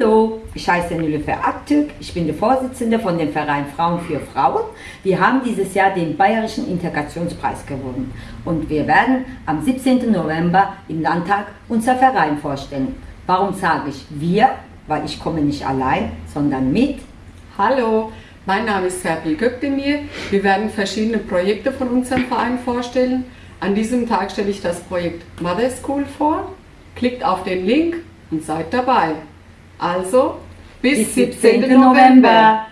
Hallo, ich heiße Nilüfer Aktürk, ich bin die Vorsitzende von dem Verein Frauen für Frauen. Wir haben dieses Jahr den Bayerischen Integrationspreis gewonnen und wir werden am 17. November im Landtag unser Verein vorstellen. Warum sage ich wir? Weil ich komme nicht allein, sondern mit. Hallo, mein Name ist Serpil Gökdemir. Wir werden verschiedene Projekte von unserem Verein vorstellen. An diesem Tag stelle ich das Projekt Mother School vor. Klickt auf den Link und seid dabei. Also, bis, bis 17. November. November.